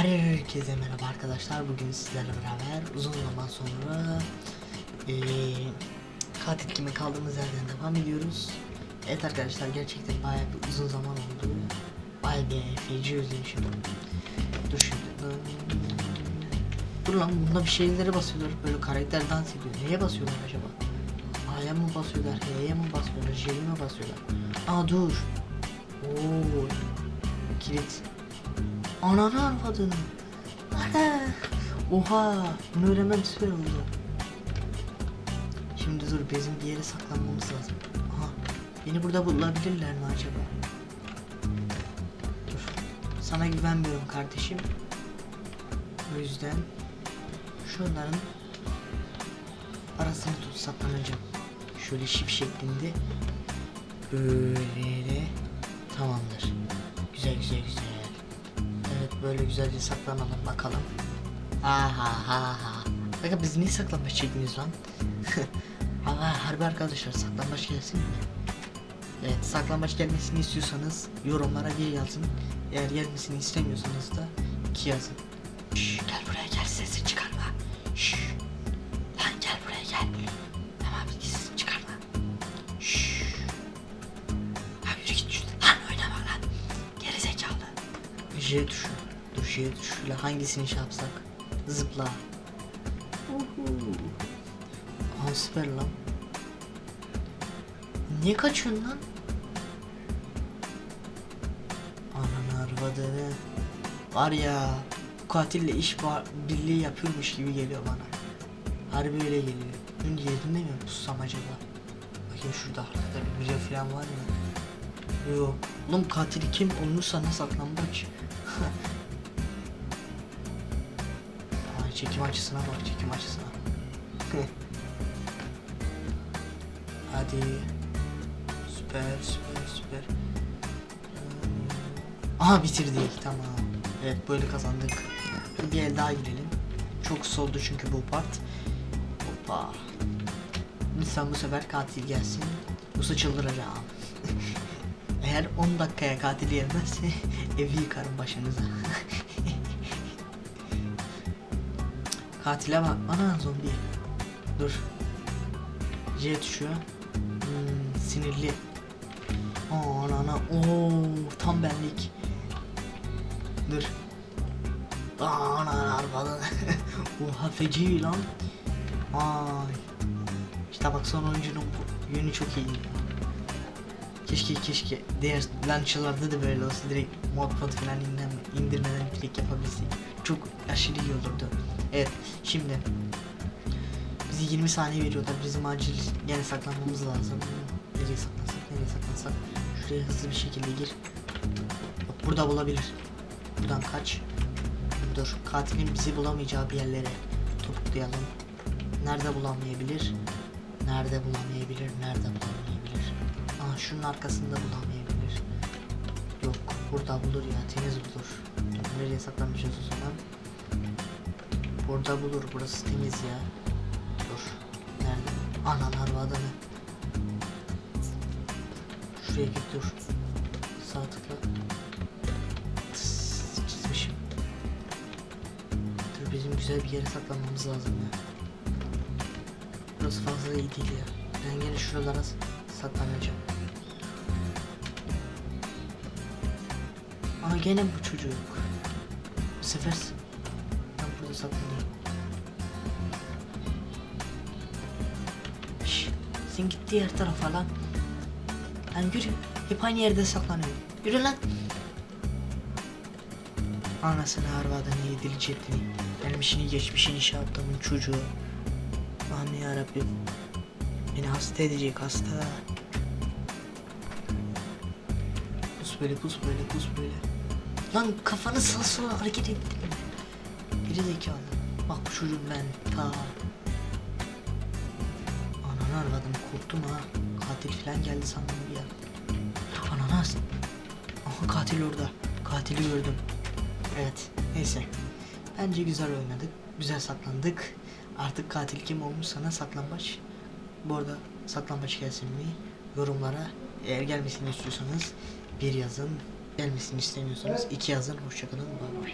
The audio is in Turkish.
Herkese merhaba arkadaşlar. Bugün sizlerle beraber uzun zaman sonra eee katil kime kaldığımız yerden devam ediyoruz. Evet arkadaşlar gerçekten bayağı bir uzun zaman oldu. Bayağı bir feci özlemişim. Dur şimdi. Dur lan bunda bir şeylere basıyorlar. Böyle karakter dans ediyor. Neye basıyorlar acaba? A'ya mı basıyorlar? H'ye mi basıyorlar? J'ye mi basıyorlar? Aa dur. Oo. Kilit. Ananı arvadını. Ana. Oha. Bunu öğrenmem süper oldu. Şimdi dur bizim bir yere saklanmamız lazım. Aha. Beni burada bulabilirler mi acaba? Dur. Sana güvenmiyorum kardeşim. O yüzden şunların arasını tut saklanacağım. Şöyle şip şeklinde. Böyle tamamdır. Güzel güzel güzel. Böyle güzelce saklanalım bakalım. Aha ha ha. Bakın biz niye saklanmaç çekmiyoruz lan? Ama harbi arkadaşlar saklanmaç gelsin mi? Evet saklanmaç gelmesini istiyorsanız yorumlara bir yazın. Eğer gelmesini istemiyorsanız da iki yazın. Şş, gel buraya gel sesini çıkarma. Şş. Lan gel buraya gel. Tamam sesini çıkarma. Şş. Ha yürü git şuradan. Lan oynama lan. Geri zekalı. J tuşu. J tuşuyla hangisini şey yapsak? Zıpla. Aha süper lan. Niye kaçıyorsun lan? Ananı arvadını. Var ya bu katille iş birliği yapıyormuş gibi geliyor bana. Harbi öyle geliyor. Bunun yerinde mi pussam acaba? Bakayım şurada arkada bir biri falan var mı? Yok. Oğlum katili kim olmuşsa ne saklambaç. Çekim açısına bak çekim açısına. Hadi. Süper süper süper. Aha bitirdik tamam. Evet böyle kazandık. Bir el daha girelim. Çok soldu çünkü bu part. Hoppa. Lütfen bu sefer katil gelsin. Yoksa çıldıracağım. Eğer 10 dakikaya katil gelmezse evi yıkarım başınıza. Katile bak. Ana zombi. Dur. J tuşu. Hmm, sinirli. Aa, ana ana. Oo, tam benlik. Dur. Aa, ana ana falan. Oha feci lan. Ay. İşte bak son oyuncunun yönü çok iyi. Keşke keşke diğer launcher'larda da böyle olsa direkt mod pod falan indirmeden direkt yapabilsek. Çok aşırı iyi olurdu. Evet şimdi bizi 20 saniye veriyorlar. Bizim acil gene saklanmamız lazım. Nereye saklansak nereye saklansak. Şuraya hızlı bir şekilde gir. Bak burada bulabilir. Buradan kaç. Dur katilin bizi bulamayacağı bir yerlere topuklayalım. Nerede bulamayabilir? Nerede bulamayabilir? Nerede bulamayabilir? Aa şunun arkasında bulamayabilir. Burada bulur ya temiz bulur. Nereye saklanmışız o zaman? Burada bulur burası temiz ya. Dur. Nerede? Anan arvadını. Şuraya git dur. Sağ tıkla. Çizmişim. Dur bizim güzel bir yere saklanmamız lazım ya. Burası fazla iyi değil ya. Ben gene şuralara saklanacağım. Aa gene bu çocuk. Bu sefer ben burada saklanayım. Şş, sen git diğer tarafa lan. Lan yürü. Hep aynı yerde saklanıyor. Yürü lan. Anasını arvadını yedili cetini. Gelmişini geçmişini şey yaptığımın çocuğu. Aman yarabbim. Beni hasta edecek hasta. Pus böyle pus böyle pus böyle. Lan kafanı sağa sola hareket ettirme. Geri zekalı. Bak bu çocuğum ben ta. Ananı aradım korktum ha. Katil falan geldi sandım bir an. Ananas. Aha katil orada. Katili gördüm. Evet neyse. Bence güzel oynadık. Güzel saklandık. Artık katil kim olmuş sana saklambaç. Bu arada saklambaç gelsin mi? Yorumlara eğer gelmesini istiyorsanız bir yazın. Gelmesini istemiyorsanız iki yazın. Hoşçakalın. Bay bay.